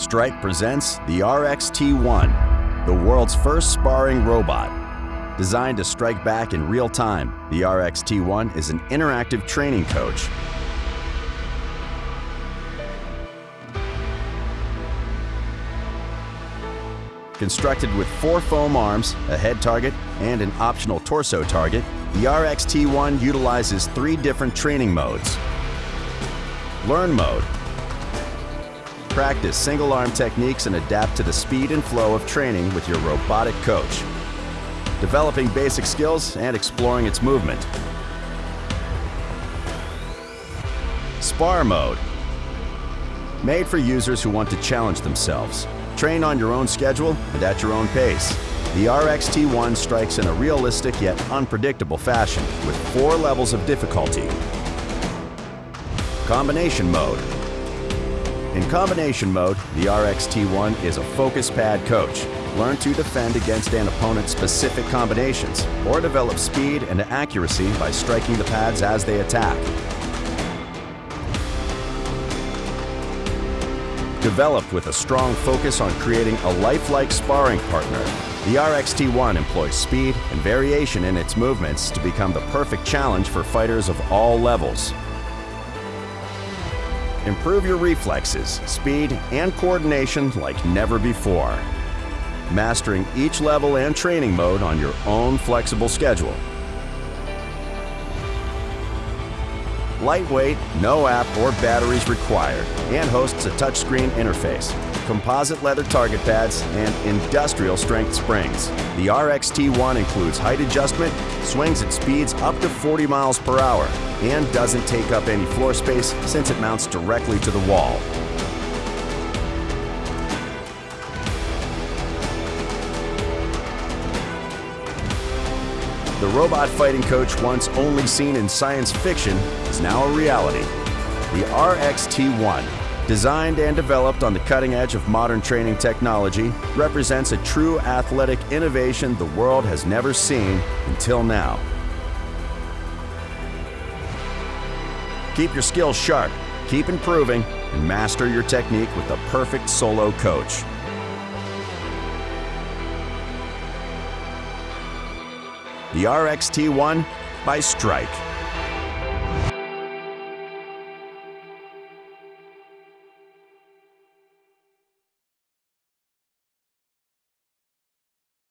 Strike presents the RXT-1, the world's first sparring robot. Designed to strike back in real time, the RXT-1 is an interactive training coach. Constructed with four foam arms, a head target, and an optional torso target, the RXT-1 utilizes three different training modes. Learn mode, Practice single arm techniques and adapt to the speed and flow of training with your robotic coach. Developing basic skills and exploring its movement. Spar mode. Made for users who want to challenge themselves. Train on your own schedule and at your own pace. The RXT-1 strikes in a realistic yet unpredictable fashion with four levels of difficulty. Combination mode. In combination mode, the RXT-1 is a focus pad coach. Learn to defend against an opponent's specific combinations, or develop speed and accuracy by striking the pads as they attack. Developed with a strong focus on creating a lifelike sparring partner, the RXT-1 employs speed and variation in its movements to become the perfect challenge for fighters of all levels. Improve your reflexes, speed, and coordination like never before. Mastering each level and training mode on your own flexible schedule. Lightweight, no app or batteries required, and hosts a touchscreen interface, composite leather target pads, and industrial strength springs. The RXT-1 includes height adjustment, swings at speeds up to 40 miles per hour, and doesn't take up any floor space since it mounts directly to the wall. The robot fighting coach once only seen in science fiction is now a reality. The RXT-1, designed and developed on the cutting edge of modern training technology, represents a true athletic innovation the world has never seen until now. Keep your skills sharp, keep improving, and master your technique with the perfect solo coach. The RXT-1 by Strike.